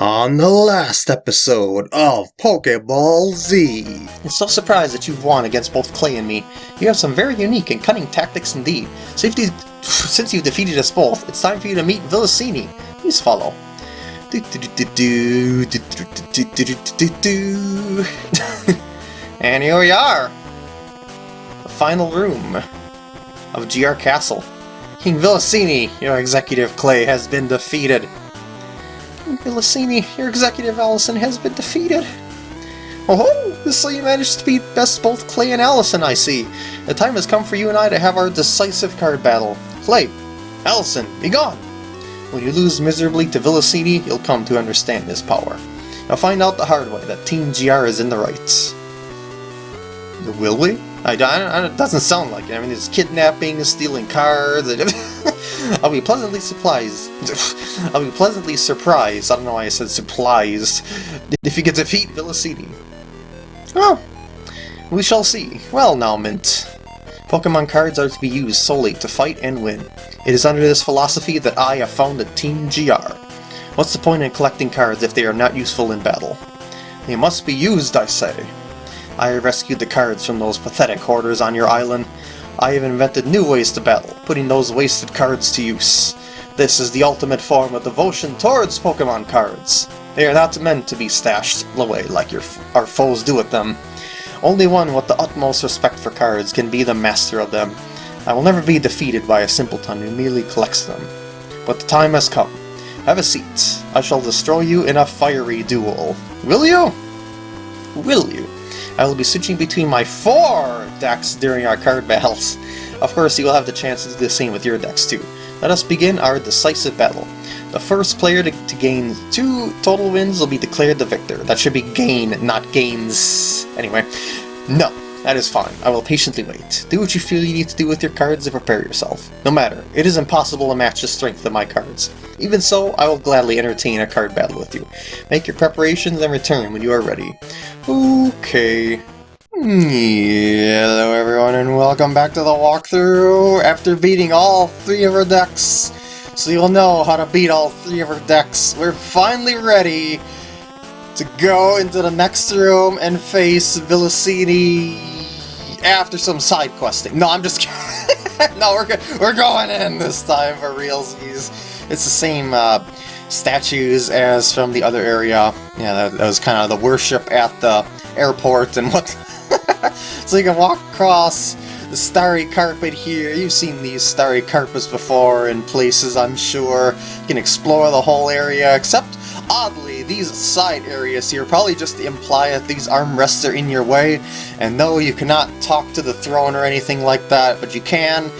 On the last episode of Pokeball Z. I'm so surprised that you've won against both Clay and me. You have some very unique and cunning tactics indeed. Since you've defeated us both, it's time for you to meet Villasini. Please follow. and here we are! The final room of GR Castle. King Villasini, your executive Clay, has been defeated. Villasini, your executive Allison has been defeated. Oh, so you managed to beat best both Clay and Allison, I see. The time has come for you and I to have our decisive card battle. Clay, Allison, be gone! When you lose miserably to Villasini, you'll come to understand his power. Now find out the hard way that Team GR is in the right. Will we? I, I, it doesn't sound like it. I mean, there's kidnapping, stealing cars. And I'll be pleasantly surprised. I'll be pleasantly surprised. I don't know why I said surprised. If you to defeat Villasini. Oh, we shall see. Well now, Mint. Pokemon cards are to be used solely to fight and win. It is under this philosophy that I have founded Team GR. What's the point in collecting cards if they are not useful in battle? They must be used, I say. I have rescued the cards from those pathetic hoarders on your island. I have invented new ways to battle, putting those wasted cards to use. This is the ultimate form of devotion towards Pokemon cards. They are not meant to be stashed away like your, our foes do with them. Only one with the utmost respect for cards can be the master of them. I will never be defeated by a simpleton who merely collects them. But the time has come. Have a seat. I shall destroy you in a fiery duel. Will you? Will you? I will be switching between my four decks during our card battles. Of course, you will have the chance to do the same with your decks too. Let us begin our decisive battle. The first player to, to, gain two total wins will be declared the victor. That should be gain, not gains. Anyway, no, that is fine. I will patiently wait. Do what you feel you need to do with your cards and prepare yourself. No matter, it is impossible to match the strength of my cards. Even so, I will gladly entertain a card battle with you. Make your preparations and return when you are ready. Okay. Hello everyone and welcome back to the walkthrough after beating all three of our decks. So you'll know how to beat all three of our decks. We're finally ready to go into the next room and face Villasini after some side questing. No, I'm just kidding. no, we're, we're going in this time for realsies. It's the same uh, statues as from the other area. Yeah, that, that was kind of the worship at the airport and what. so you can walk across the starry carpet here. You've seen these starry carpets before in places, I'm sure. You can explore the whole area, except, oddly, these side areas here probably just imply that these armrests are in your way. And no, you cannot talk to the throne or anything like that, but you can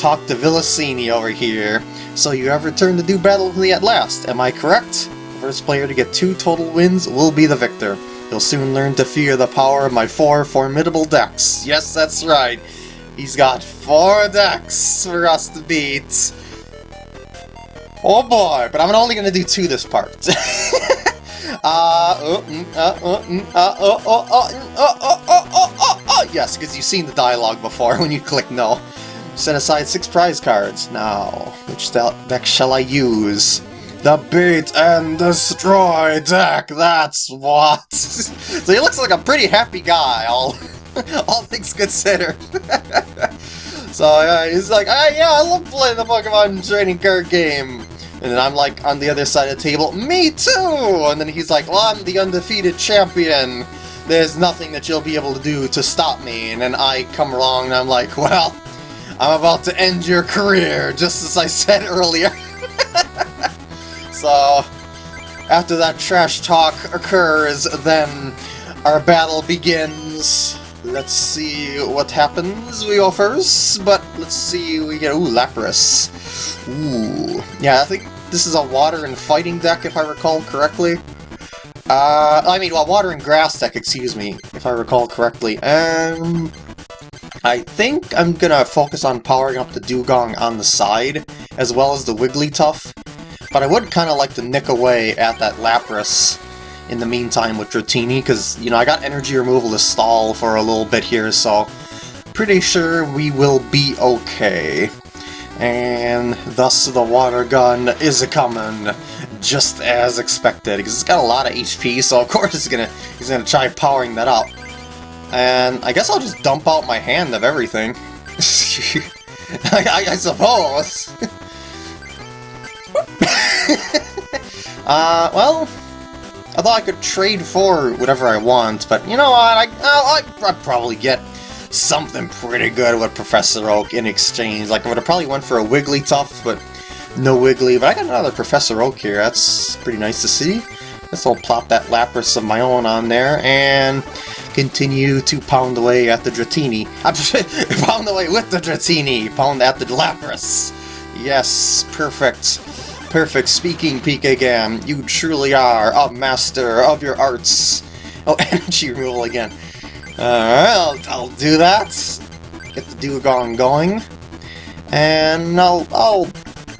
talk to Villasini over here. So you have returned to do battle with me at last, am I correct? The first player to get two total wins will be the victor. You'll soon learn to fear the power of my four formidable decks. Yes, that's right. He's got four decks for us to beat. Oh boy, but I'm only gonna do two this part. Yes, because you've seen the dialogue before when you click no. Set aside six prize cards. Now, which deck shall I use? The Beat and Destroy deck, that's what! so he looks like a pretty happy guy, all, all things considered. so yeah, he's like, ah, yeah, I love playing the Pokemon trading card game. And then I'm like, on the other side of the table, me too! And then he's like, well, I'm the undefeated champion. There's nothing that you'll be able to do to stop me. And then I come along and I'm like, well, I'm about to end your career, just as I said earlier. so, after that trash talk occurs, then our battle begins. Let's see what happens. We go first, but let's see, we get, ooh, Lapras. Ooh, yeah, I think this is a water and fighting deck, if I recall correctly. Uh, I mean, well, water and grass deck, excuse me, if I recall correctly. Um, I think I'm gonna focus on powering up the Dewgong on the side, as well as the Wigglytuff, but I would kind of like to nick away at that Lapras in the meantime with Dratini, because, you know, I got energy removal to stall for a little bit here, so pretty sure we will be okay. And thus the water gun is coming. just as expected, because it's got a lot of HP, so of course he's gonna, he's gonna try powering that up. And I guess I'll just dump out my hand of everything. I, I, I suppose. uh, well, I thought I could trade for whatever I want, but you know what, I, I'll, I'll probably get something pretty good with Professor Oak in exchange. Like, I would have probably went for a Wigglytuff, but no Wiggly. But I got another Professor Oak here, that's pretty nice to see. Guess I'll plop that Lapras of my own on there, and continue to pound away at the Dratini. pound away with the Dratini! Pound at the Lapras! Yes, perfect. Perfect speaking, Pikagam. You truly are a master of your arts. Oh, energy removal again. Alright, I'll, I'll do that. Get the Dewgong going. And I'll, I'll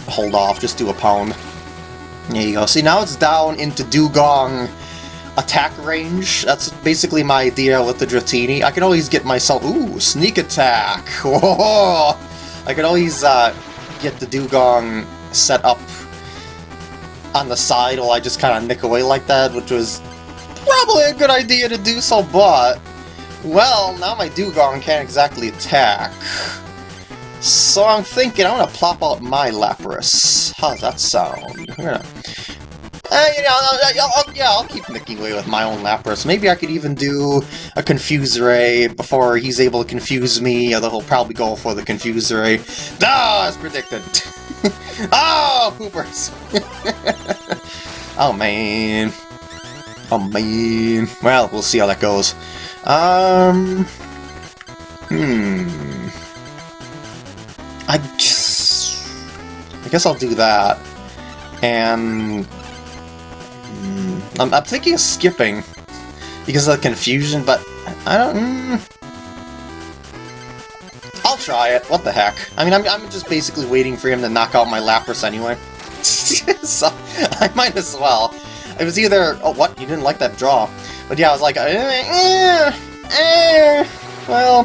hold off, just do a pound. There you go. See, now it's down into Dewgong attack range. That's basically my idea with the Dratini. I can always get myself... Ooh, sneak attack! Whoa! I can always uh, get the Dewgong set up on the side while I just kind of nick away like that, which was probably a good idea to do so, but... Well, now my Dewgong can't exactly attack. So I'm thinking I'm gonna plop out my Lapras. How does that sound? Uh, you know, I'll, I'll, yeah, I'll keep nicking away with my own Lapras. Maybe I could even do a Confuse Ray before he's able to confuse me, although he'll probably go for the Confuse Ray. Ah, as predicted! oh, poopers! oh, man. Oh, man. Well, we'll see how that goes. Um... Hmm... I guess... I guess I'll do that. And... I'm, I'm thinking of skipping. Because of the confusion, but I don't... Mm, I'll try it. What the heck? I mean, I'm, I'm just basically waiting for him to knock out my Lapras anyway. so, I might as well. It was either... Oh, what? You didn't like that draw. But yeah, I was like... Eh, eh, eh, well...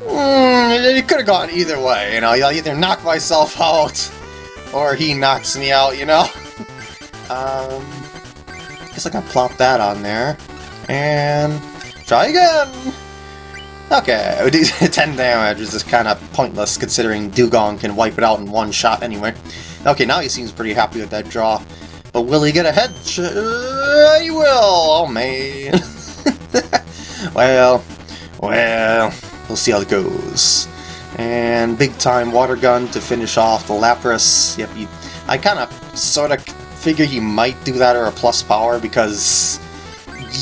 Mm, it could have gone either way, you know? I'll either knock myself out, or he knocks me out, you know? um... Guess I can plop that on there. And... Try again! Okay, 10 damage is just kind of pointless considering Dewgong can wipe it out in one shot anyway. Okay, now he seems pretty happy with that draw. But will he get a head? He will! Oh man! well, well, we'll see how it goes. And big time water gun to finish off the Lapras. Yep, I kind of sort of figure he might do that or a plus power because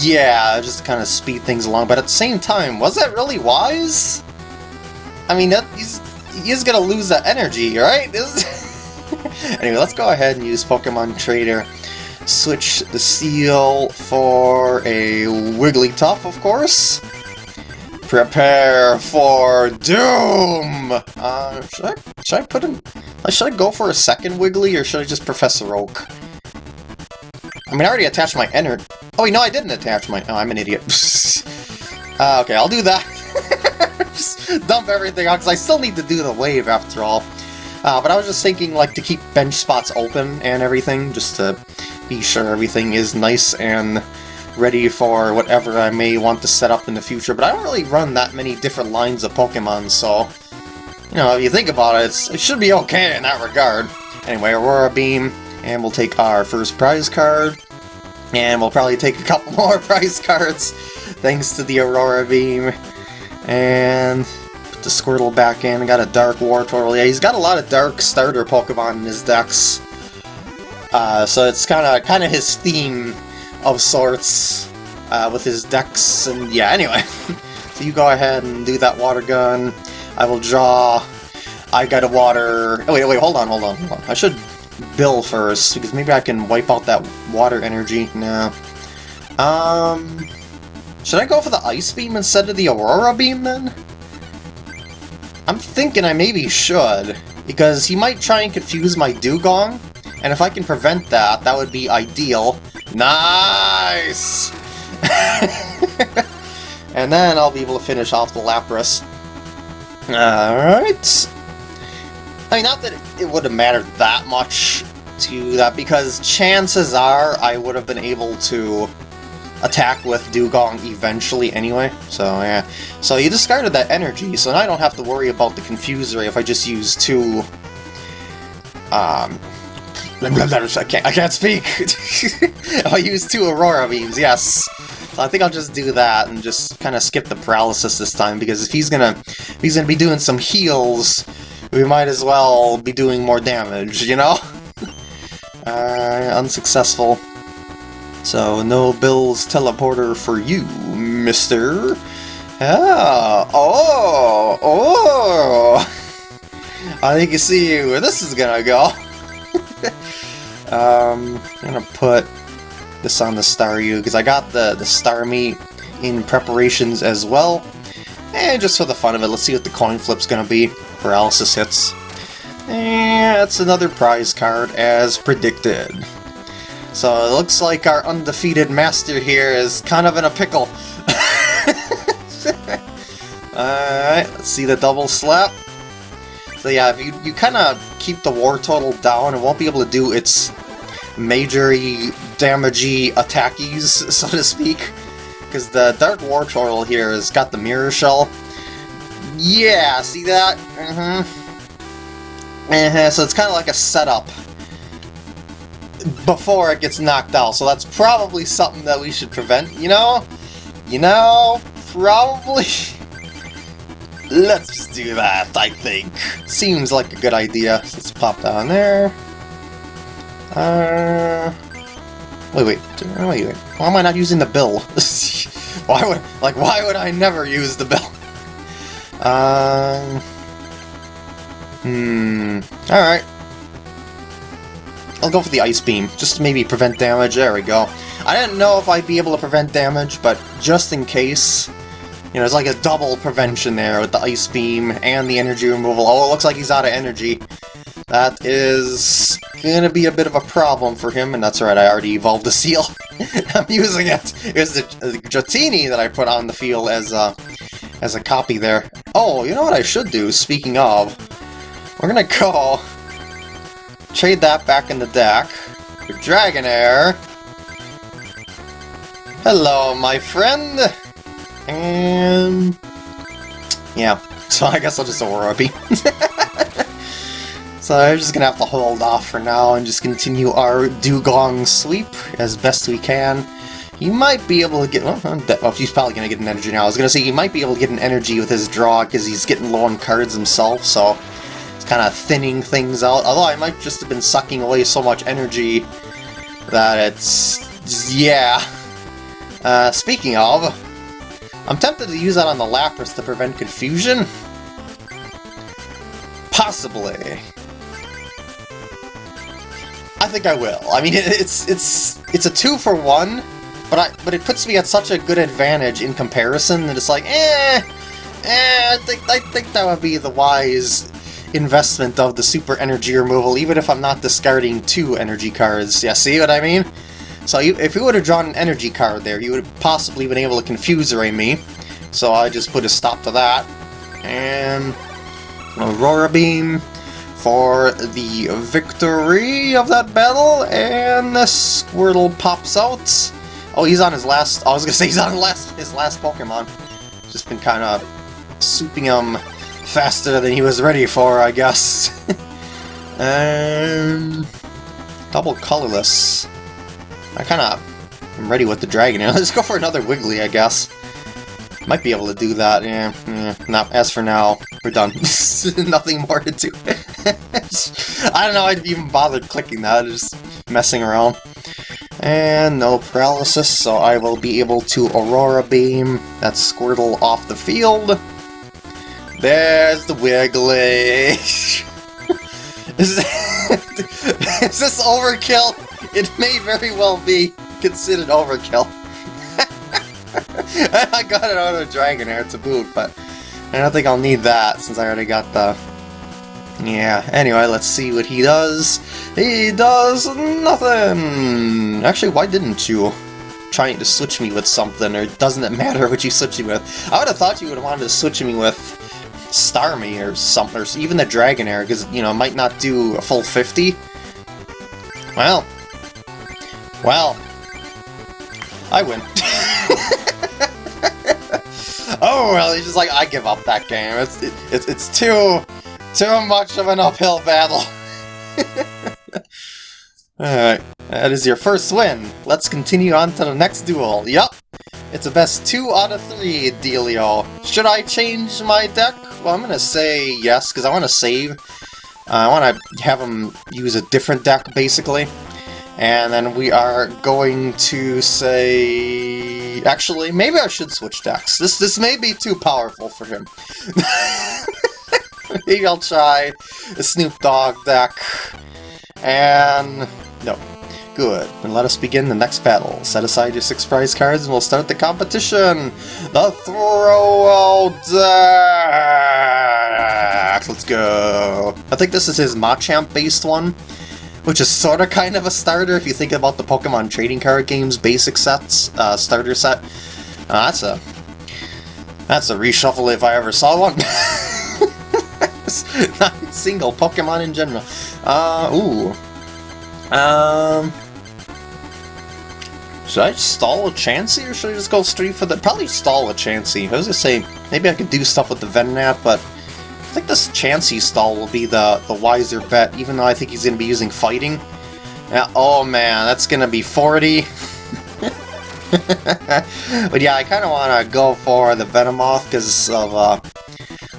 yeah, just to kind of speed things along, but at the same time, was that really wise? I mean, that, he's, gonna lose that energy, right? anyway, let's go ahead and use Pokemon Trader. Switch the Seel for a Wigglytuff, of course. Prepare for doom! Uh, should I, should I put in... Should I go for a second Wiggly, or should I just Professor Oak? I mean, I already attached my enter... Oh, wait, no, I didn't attach my... Oh, I'm an idiot. uh, okay, I'll do that. dump everything out, because I still need to do the wave after all. Uh, but I was just thinking, like, to keep bench spots open and everything, just to be sure everything is nice and ready for whatever I may want to set up in the future. But I don't really run that many different lines of Pokemon, so... You know, if you think about it, it should be okay in that regard. Anyway, Aurora Beam, and we'll take our first prize card. And we'll probably take a couple more prize cards, thanks to the Aurora Beam. And put the Squirtle back in. Got a Dark Wartortle. Yeah, he's got a lot of Dark starter Pokemon in his decks. Uh, so it's kind of kind of his theme of sorts uh, with his decks. And yeah, anyway. so you go ahead and do that water gun. I will draw. I got a water. Oh, wait, wait, hold on, hold on, hold on. I should Bill first, because maybe I can wipe out that water energy. No. Um... Should I go for the Ice Beam instead of the Aurora Beam, then? I'm thinking I maybe should, because he might try and confuse my Dewgong, and if I can prevent that, that would be ideal. Nice! and then I'll be able to finish off the Lapras. Alright. I mean, not that it, would have mattered that much to that because chances are I would have been able to attack with Dewgong eventually anyway. So yeah. So you discarded that energy, so now I don't have to worry about the Confuser if I just use two... Um... I can't, I can't speak! I'll use two Aurora Beams, yes! So I think I'll just do that and just kind of skip the paralysis this time, because if he's gonna if he's gonna be doing some heals, we might as well be doing more damage, you know? uh, unsuccessful. So, no Bill's teleporter for you, mister. Ah, oh, oh! I think you see where this is gonna go. um, I'm gonna put this on the Star Staryu, because I got the, the Star Starmie in preparations as well. And just for the fun of it, let's see what the coin flip's gonna be. Paralysis hits. And that's another prize card, as predicted. So it looks like our undefeated master here is kind of in a pickle. Alright, let's see the double slap. So yeah, if you, you kind of keep the Wartortle down, it won't be able to do its majory, damagey attackies, so to speak. Because the Dark Wartortle here has got the Mirror Shell. Yeah, see that? Mm-hmm. Uh -huh, so it's kind of like a setup before it gets knocked out, so that's probably something that we should prevent, you know? You know, probably... Let's do that, I think. Seems like a good idea. Let's pop down there. Uh... Wait, wait, wait, wait. Why am I not using the bill? why would, like, why would I never use the bill? Um... Hmm... Alright. I'll go for the Ice Beam, just to maybe prevent damage. There we go. I didn't know if I'd be able to prevent damage, but just in case, you know, it's like a double prevention there with the Ice Beam and the energy removal. Oh, it looks like he's out of energy. That is gonna be a bit of a problem for him, and that's right, I already evolved the Seel. I'm using it. It's the, the Dratini that I put on the field as a, as a copy there. Oh, you know what I should do, speaking of? We're gonna go trade that back in the deck for Dragonair. Hello, my friend! And... Yeah, so I guess I'll just Beam. so I'm just gonna have to hold off for now and just continue our Dewgong sweep as best we can. He might be able to get... Well, well, he's probably going to get an energy now. I was going to say he might be able to get an energy with his draw because he's getting low on cards himself, so it's kind of thinning things out. Although I might just have been sucking away so much energy that it's... Yeah. Uh, speaking of, I'm tempted to use that on the Lapras to prevent confusion. Possibly. I think I will. I mean, it's it's it's a two for one, but I but it puts me at such a good advantage in comparison that it's like, eh, eh. I think I think that would be the wise investment of the super energy removal, even if I'm not discarding two energy cards. Yeah, see what I mean? So you, if you would have drawn an energy card there, you would have possibly been able to confuse Ray me. So I just put a stop to that. And Aurora Beam for the victory of that battle, and the Squirtle pops out. Oh, he's on his last... I was gonna say he's on last, his last Pokemon. Just been kind of souping him faster than he was ready for, I guess. um, double colorless. I kind of am ready with the dragon. Let's go for another Wiggly, I guess. Might be able to do that, yeah. yeah. Not as for now, we're done. Nothing more to do. I don't know I'd even bothered clicking that, just messing around. And no paralysis, so I will be able to Aurora Beam that Squirtle off the field. There's the Wiggly! is, is this overkill? It may very well be considered overkill. I got it out of Dragonair to boot, but I don't think I'll need that since I already got the... Yeah, anyway, let's see what he does. He does nothing! Actually, why didn't you? Trying to switch me with something, or doesn't it matter what you switch me with? I would have thought you would have wanted to switch me with Starmie or something, or even the Dragonair, because, you know, it might not do a full 50. Well. Well. I win. oh, well, he's just like, I give up that game. It's, it, it's, it's too, too much of an uphill battle. Alright, that is your first win. Let's continue on to the next duel. Yup, it's a best two out of three, Delio. Should I change my deck? Well, I'm gonna say yes, because I want to save. Uh, I want to have him use a different deck, basically. And then we are going to say... Actually, maybe I should switch decks. This, this may be too powerful for him. maybe I'll try the Snoop Dogg deck. And... no. Good. Then let us begin the next battle. Set aside your six prize cards and we'll start the competition! The Throw Deck! Let's go! I think this is his Machamp-based one, which is sort of kind of a starter if you think about the Pokemon trading card games basic sets, uh, starter set. Uh, that's a... That's a reshuffle if I ever saw one. Not single Pokemon in general. Uh, ooh. Um... Should I stall a Chansey, or should I just go straight for the... Probably stall a Chansey. I was gonna say, maybe I could do stuff with the Venonat, but... I think this Chansey stall will be the, the wiser bet, even though I think he's gonna be using Fighting. Oh man, that's gonna be 40. but yeah, I kind of want to go for the Venomoth because of uh,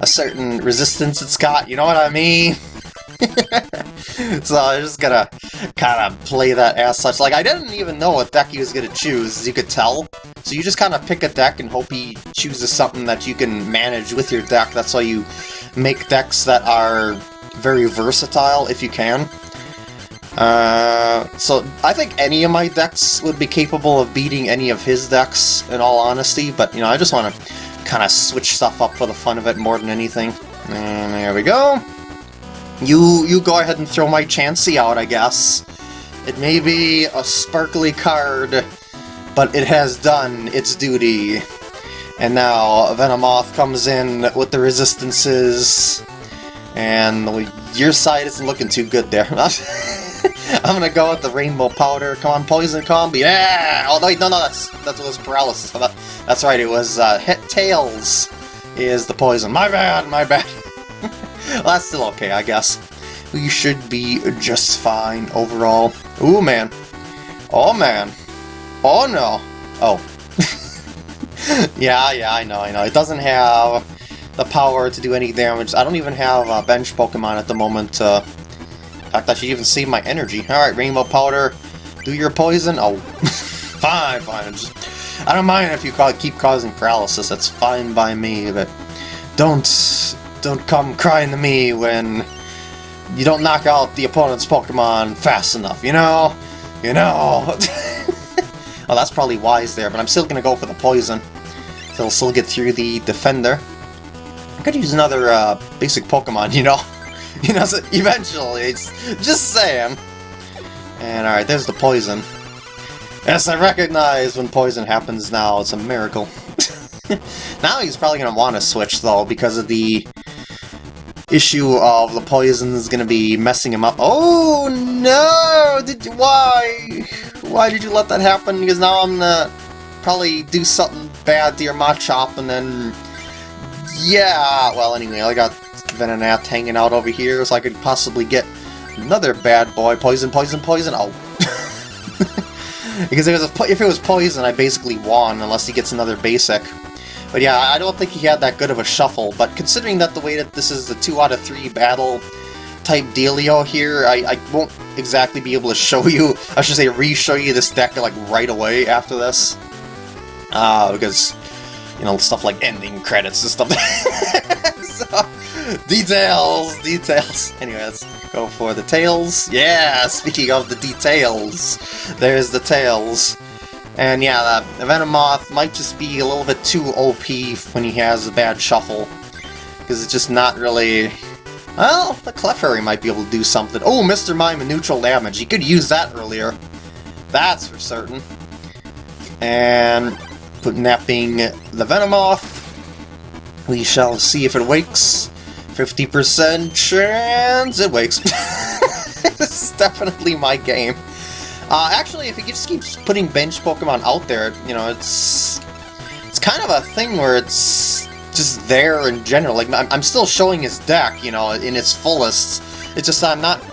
a certain resistance it's got, you know what I mean? so I'm just gonna kind of play that as such. Like, I didn't even know what deck he was gonna choose, as you could tell. So you just kind of pick a deck and hope he chooses something that you can manage with your deck. That's why you make decks that are very versatile, if you can. Uh, so I think any of my decks would be capable of beating any of his decks, in all honesty, but, you know, I just want to kind of switch stuff up for the fun of it more than anything. And there we go. You you go ahead and throw my Chansey out, I guess. It may be a sparkly card, but it has done its duty. And now Venomoth comes in with the resistances, and your side isn't looking too good there. I'm gonna go with the Rainbow Powder. Come on, Poison Combi. Yeah! Oh, wait, no, no, that's that was Paralysis. That, that's right, it was uh, Hit Tails is the poison. My bad, my bad. well, that's still okay, I guess. We should be just fine overall. Ooh, man. Oh, man. Oh, no. Oh. yeah, yeah, I know, I know. It doesn't have the power to do any damage. I don't even have a bench Pokemon at the moment. Uh, in I should even save my energy. Alright, Rainbow Powder, do your poison. Oh, fine, fine. Just, I don't mind if you keep causing paralysis. That's fine by me, but don't don't come crying to me when you don't knock out the opponent's Pokemon fast enough, you know? You know? oh, that's probably wise there, but I'm still gonna go for the poison. So I'll still get through the defender. I could use another uh, basic Pokemon, you know? you know, so eventually, it's just saying. And alright, there's the poison. Yes, I recognize when poison happens now, it's a miracle. now he's probably going to want to switch, though, because of the issue of the poison is going to be messing him up. Oh, no! Did you, Why? Why did you let that happen? Because now I'm going to probably do something bad to your Machop, and then... Yeah, well, anyway, I got Venonat hanging out over here, so I could possibly get another bad boy. Poison, poison, poison. Oh. because if it, was if it was poison, I basically won, unless he gets another basic. But yeah, I don't think he had that good of a shuffle, but considering that the way that this is the 2 out of 3 battle type dealio here, I, I won't exactly be able to show you, I should say re-show you this deck like right away after this. Uh, because, you know, stuff like ending credits and stuff. so, details, details. Anyway, let's go for the tails. Yeah, speaking of the details, there's the tails. And yeah, the Venomoth might just be a little bit too OP when he has a bad shuffle. Because it's just not really... Well, the Clefairy might be able to do something. Oh, Mr. Mime and neutral damage. He could use that earlier. That's for certain. And being the Venomoth, we shall see if it wakes. 50% chance it wakes. this is definitely my game. Uh, actually, if he just keeps putting bench Pokemon out there, you know, it's it's kind of a thing where it's just there in general. Like, I'm, I'm still showing his deck, you know, in its fullest. It's just I'm not...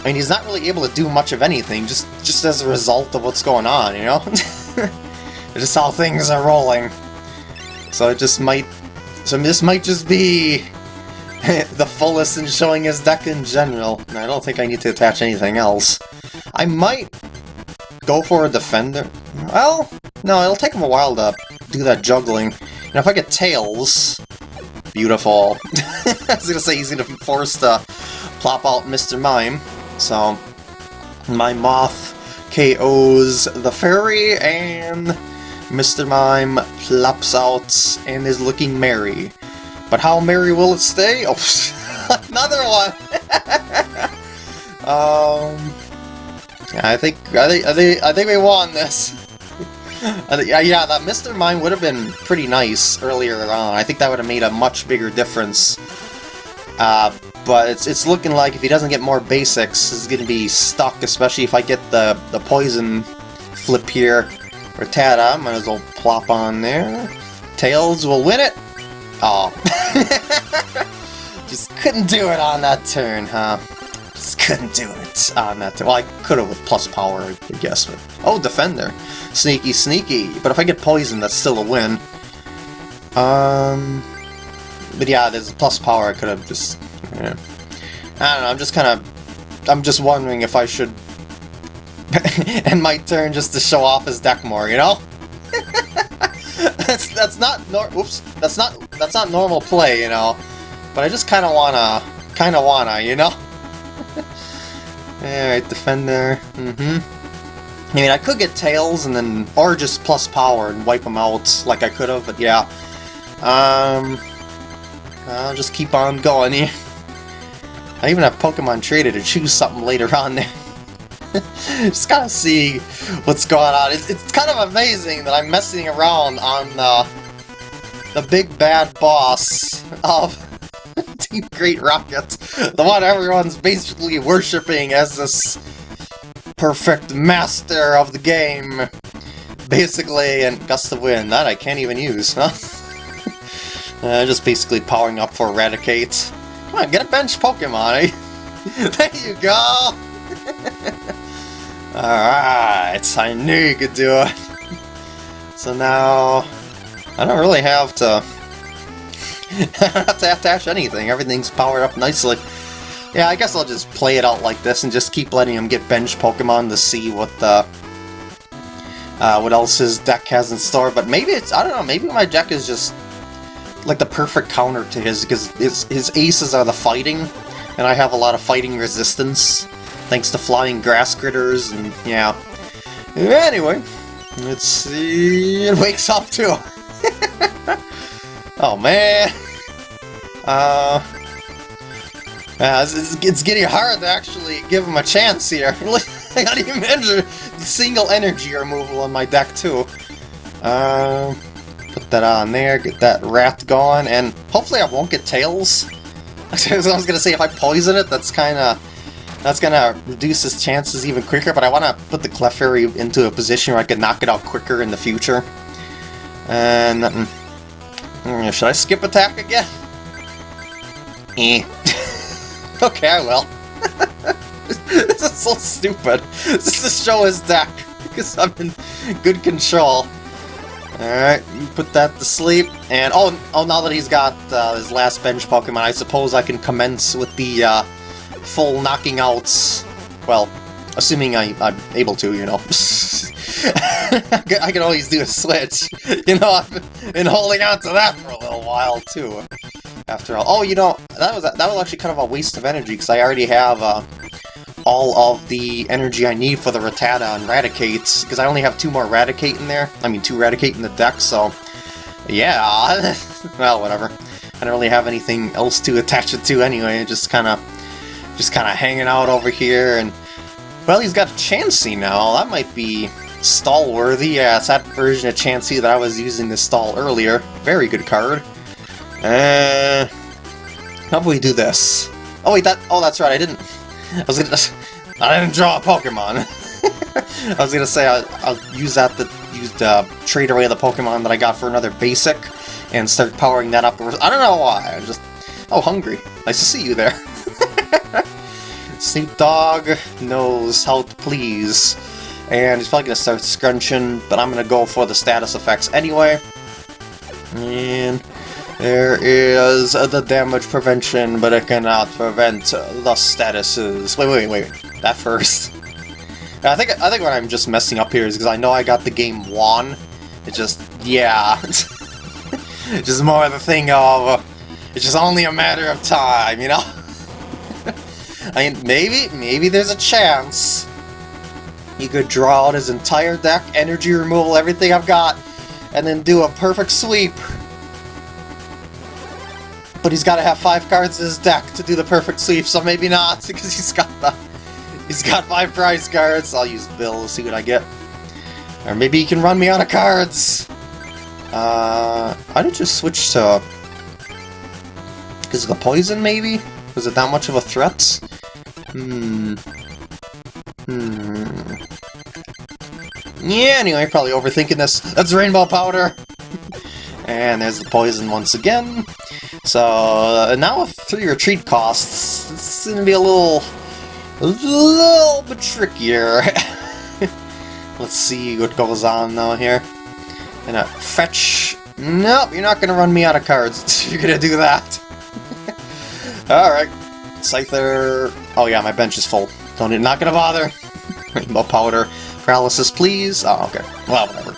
I mean, he's not really able to do much of anything, just just as a result of what's going on, you know? just how things are rolling. So it just might... So this might just be the fullest in showing his deck in general. I don't think I need to attach anything else. I might go for a defender. Well, no, it'll take him a while to do that juggling. And if I get Tails... Beautiful. I was gonna say he's gonna be forced to plop out Mr. Mime. So, my Moth KOs the fairy, and Mr. Mime plops out and is looking merry. But how merry will it stay? Oh, another one! um, I think I think I think I think we won this. yeah, yeah, that Mr. Mime would have been pretty nice earlier on. I think that would have made a much bigger difference. Uh, but it's it's looking like if he doesn't get more basics, he's to be stuck, especially if I get the, the poison flip here. Rattata, might as well plop on there. Tails will win it. Oh. Just couldn't do it on that turn, huh? Just couldn't do it on that turn. Well, I could have with plus power, I guess. But... Oh, Defender. Sneaky, sneaky. But if I get poison, that's still a win. Um... But yeah, there's plus power, I could have just... Yeah. I don't know, I'm just kind of... I'm just wondering if I should end my turn just to show off his deck more, you know? that's that's not nor oops, that's not that's not normal play, you know. But I just kind of wanna, kind of wanna, you know. Alright, defender. Mm-hmm. I mean, I could get tails and then, or just plus power and wipe them out like I could have, but yeah. Um, I'll just keep on going here. I even have Pokemon Trader to choose something later on there. just gotta see what's going on. It's, it's kind of amazing that I'm messing around on uh, the big bad boss of Team Great Rocket. The one everyone's basically worshipping as this perfect master of the game. Basically, and Gust of Wind. That I can't even use, huh? uh, just basically powering up for Eradicate. Come on, get a bench Pokemon, eh? there you go! Alright, I knew you could do it. So now, I don't really have to, have to attach anything. Everything's powered up nicely. Yeah, I guess I'll just play it out like this and just keep letting him get bench Pokemon to see what the uh, what else his deck has in store. But maybe it's, I don't know, maybe my deck is just like the perfect counter to his, because his, his aces are the fighting, and I have a lot of fighting resistance thanks to flying grass critters, and yeah. Anyway, let's see... It wakes up too! oh man! Uh... It's, it's, getting hard to actually give him a chance here. I got even the single energy removal on my deck too. Uh, put that on there, get that rat going, and hopefully I won't get tails. I was gonna say if I poison it, that's kind of that's gonna reduce his chances even quicker, but I want to put the Clefairy into a position where I can knock it out quicker in the future. And... Um, should I skip attack again? Eh. okay, I will. this is so stupid. This is show his deck, because I'm in good control. Alright, put that to sleep. And, oh, oh now that he's got uh, his last bench Pokemon, I suppose I can commence with the, uh, full knocking outs. Well, assuming I, I'm able to, you know. I can always do a switch. You know, I've been holding on to that for a little while, too. After all. Oh, you know, that was that was actually kind of a waste of energy, because I already have uh, all of the energy I need for the Rattata and Raticate, because I only have two more Raticate in there. I mean, two Raticate in the deck, so... Yeah, well, whatever. I don't really have anything else to attach it to anyway, just kind of just kind of hanging out over here, and... Well, he's got Chansey now, that might be stall-worthy. Yeah, it's that version of Chansey that I was using to stall earlier. Very good card. Uh, how about we do this? Oh wait, that- oh that's right, I didn't- I was gonna- I didn't draw a Pokemon. I was gonna say I'll, I'll use that to use the trade away the Pokemon that I got for another basic and start powering that up. I don't know why. I'm just oh hungry. Nice to see you there. Snoop Dogg knows how to please, and he's probably gonna start scrunching. But I'm gonna go for the status effects anyway. And there is the damage prevention, but it cannot prevent the statuses. Wait, wait, wait. That first. I think I think what I'm just messing up here is because I know I got the game won. It just yeah, it's just more of a thing of it's just only a matter of time, you know. I mean, maybe maybe there's a chance he could draw out his entire deck, energy removal, everything I've got, and then do a perfect sweep. But he's got to have five cards in his deck to do the perfect sweep, so maybe not, because he's got the He's got five prize cards. I'll use Bill, see what I get. Or maybe he can run me out of cards. Uh, I did just switch to... Is the poison, maybe? Was it that much of a threat? Hmm. Hmm. Yeah, anyway, probably overthinking this. That's rainbow powder! and there's the poison once again. So, uh, now with three retreat costs, it's gonna be a little a little bit trickier. Let's see what goes on though here. Gonna fetch. Nope, you're not gonna run me out of cards. you're gonna do that. Alright. Scyther. Oh yeah, my bench is full. Don't not gonna bother. Rainbow powder. Paralysis, please. Oh, okay. Well, whatever.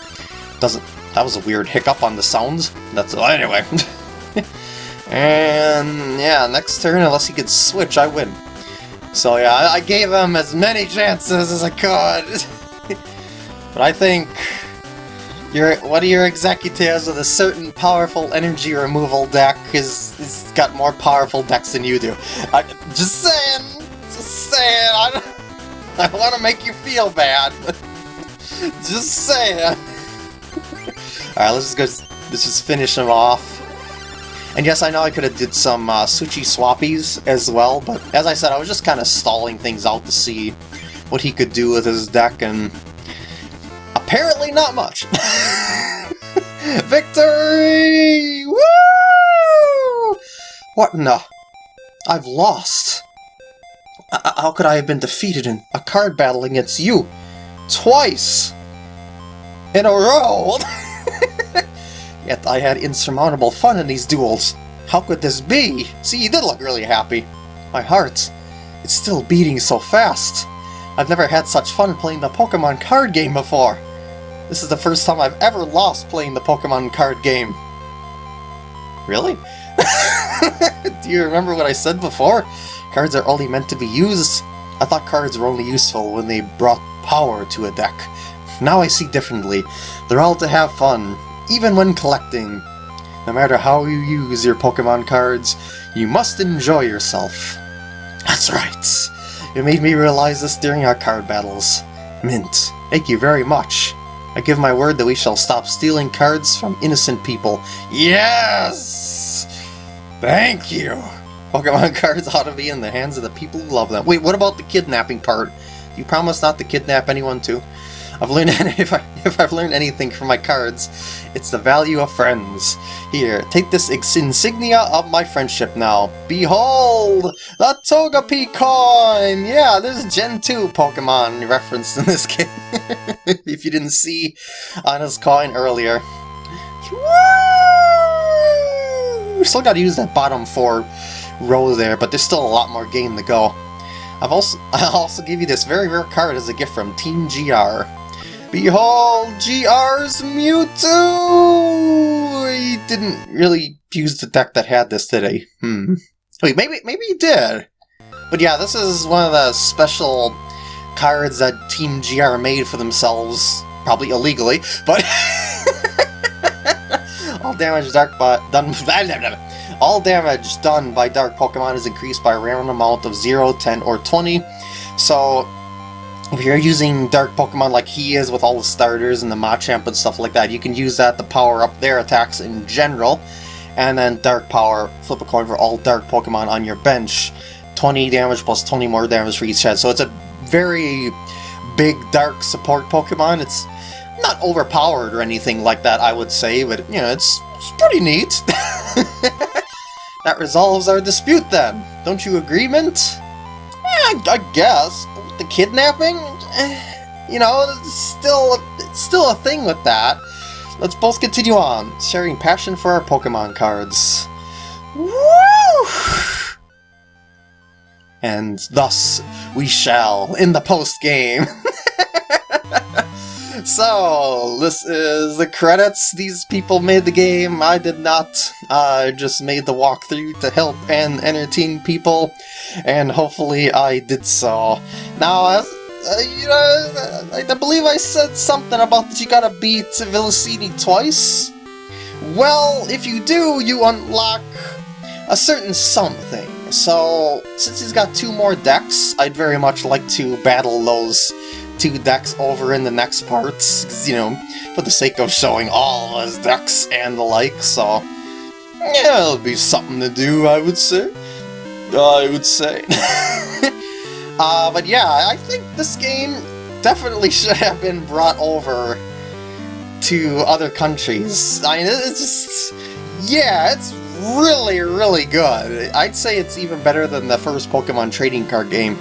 Doesn't. That was a weird hiccup on the sounds. That's anyway. and yeah, next turn, unless he can switch, I win. So yeah, I, gave him as many chances as I could. but I think your one of your executives with a certain powerful energy removal deck is, is got more powerful decks than you do. I, just saying, just saying. I, I want to make you feel bad. just saying. Alright, let's just go. Let's just finish him off. And yes, I know I could have did some uh, switchy swappies as well, but as I said, I was just kind of stalling things out to see what he could do with his deck, and apparently not much. Victory! Woo! What in the... I've lost. Uh, uh, how could I have been defeated in a card battle against you? Twice! In a row! Yet I had insurmountable fun in these duels. How could this be? See, you did look really happy. My heart, it's still beating so fast. I've never had such fun playing the Pokemon card game before. This is the first time I've ever lost playing the Pokemon card game. Really? Do you remember what I said before? Cards are only meant to be used. I thought cards were only useful when they brought power to a deck. Now I see differently. They're all to have fun, even when collecting. No matter how you use your Pokemon cards, you must enjoy yourself. That's right. It made me realize this during our card battles. Mint, thank you very much. I give my word that we shall stop stealing cards from innocent people. Yes! Thank you! Pokemon cards ought to be in the hands of the people who love them. Wait, what about the kidnapping part? You promise not to kidnap anyone too? I've learned if, I, if I've learned anything from my cards, it's the value of friends. Here, take this insignia of my friendship now. Behold! The Togepi coin! Yeah, there's Gen 2 Pokemon referenced in this game. if you didn't see on his coin earlier. Woo! Still gotta use that bottom four row there, but there's still a lot more game to go. I've also I'll also give you this very rare card as a gift from Team GR. Behold, GR's Mewtwo! He didn't really use the deck that had this today. Hmm. Wait, maybe maybe he did. But yeah, this is one of the special cards that Team GR made for themselves, probably illegally, but all damage dark but done all damage done by dark Pokemon is increased by a random amount of 0, 10, or 20. So if you're using Dark Pokemon like he is with all the starters and the Machamp and stuff like that, you can use that to power up their attacks in general. And then Dark Power, flip a coin for all Dark Pokemon on your bench. 20 damage plus 20 more damage for each head. So it's a very big dark support Pokemon. It's not overpowered or anything like that, I would say, but you know, it's, it's pretty neat. that resolves our dispute then. Don't you agree, Mint? Yeah, I guess. The kidnapping? Eh, you know, still, still a thing with that. Let's both continue on, sharing passion for our Pokemon cards. Woo! And thus we shall in the post game. so, this is the credits. These people made the game. I did not. I just made the walkthrough to help and entertain people, and hopefully I did so. Now, as uh, you know, I believe I said something about that you gotta beat Villasini twice. Well, if you do, you unlock a certain something. So, since he's got two more decks, I'd very much like to battle those two decks over in the next parts, you know, for the sake of showing all his decks and the like, so... Yeah, it'll be something to do, I would say. I would say. uh, but yeah, I think this game definitely should have been brought over to other countries. I mean, it's just... Yeah, it's really, really good. I'd say it's even better than the first Pokemon trading card game.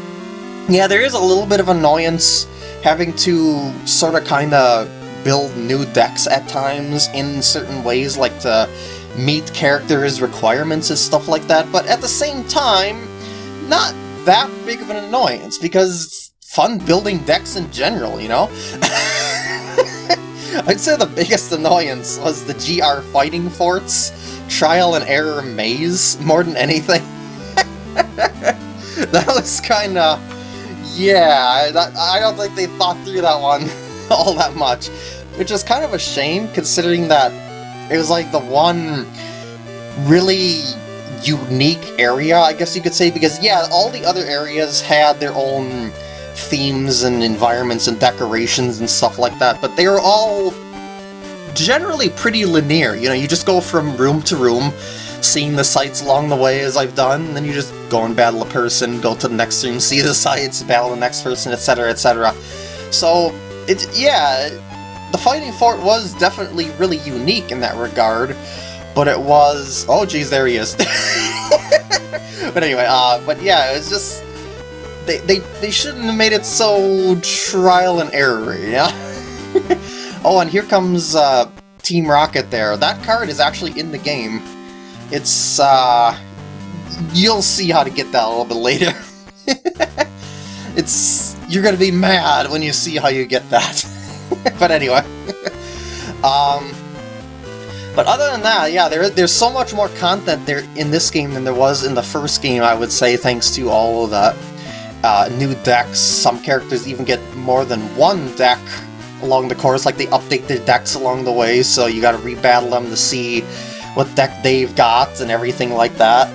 Yeah, there is a little bit of annoyance having to sort of kind of build new decks at times in certain ways, like to meet characters' requirements and stuff like that, but at the same time, not that big of an annoyance, because it's fun building decks in general, you know? I'd say the biggest annoyance was the GR Fighting Forts trial and error maze more than anything. that was kind of... Yeah, that, I don't think they thought through that one all that much. Which is kind of a shame, considering that it was like the one really unique area, I guess you could say, because yeah, all the other areas had their own themes and environments and decorations and stuff like that, but they were all generally pretty linear. You know, you just go from room to room, seeing the sights along the way as I've done, and then you just go and battle a person, go to the next room, see the sights, battle the next person, etc., etc. So, it's, yeah, the Fighting Fort was definitely really unique in that regard, but it was... Oh, geez, there he is. but anyway, uh, but yeah, it was just... They, they, they shouldn't have made it so trial and error, yeah? Oh, and here comes uh, Team Rocket there. That card is actually in the game. It's, uh... You'll see how to get that a little bit later. it's... You're gonna be mad when you see how you get that. but anyway. um... But other than that, yeah, there, there's so much more content there in this game than there was in the first game, I would say, thanks to all of the uh, new decks. Some characters even get more than one deck along the course, like they update their decks along the way, so you gotta rebattle them to see what deck they've got and everything like that.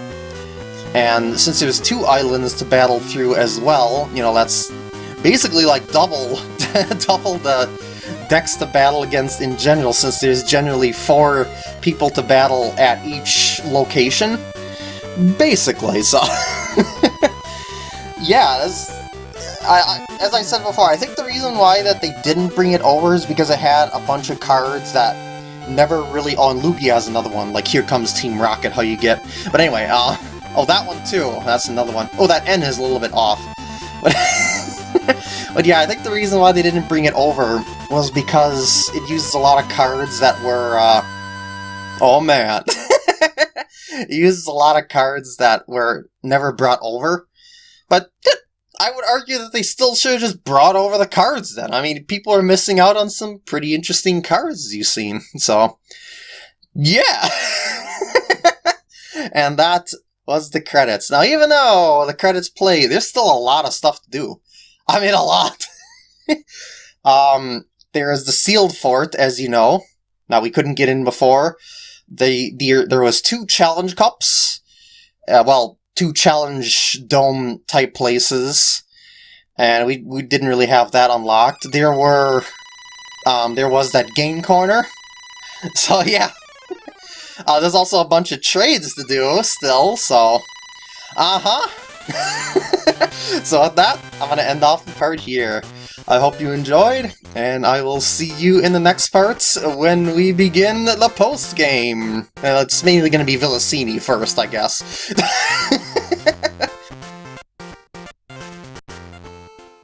And since there's two islands to battle through as well, you know, that's basically like double, double the decks to battle against in general, since there's generally four people to battle at each location. Basically, so... yeah, that's I, I, as I said before, I think the reason why that they didn't bring it over is because it had a bunch of cards that never really... And Lugia has another one, like Here Comes Team Rocket, how you get... But anyway, uh... Oh, that one too, that's another one. Oh, that N is a little bit off. But, but yeah, I think the reason why they didn't bring it over was because it uses a lot of cards that were, uh... Oh man. it uses a lot of cards that were never brought over. But I would argue that they still should have just brought over the cards then. I mean, people are missing out on some pretty interesting cards you've seen. So, yeah! and that was the credits. Now, even though the credits play, there's still a lot of stuff to do. I mean, a lot! um, there is the sealed fort, as you know. Now, we couldn't get in before. The, the There was two challenge cups. Uh, well, two challenge dome type places, and we we didn't really have that unlocked. There were um, there was that game corner, so yeah. uh, there's also a bunch of trades to do still, so uh huh. so with that, I'm gonna end off the part here. I hope you enjoyed, and I will see you in the next parts when we begin the post-game. Uh, it's mainly going to be Villacini first, I guess.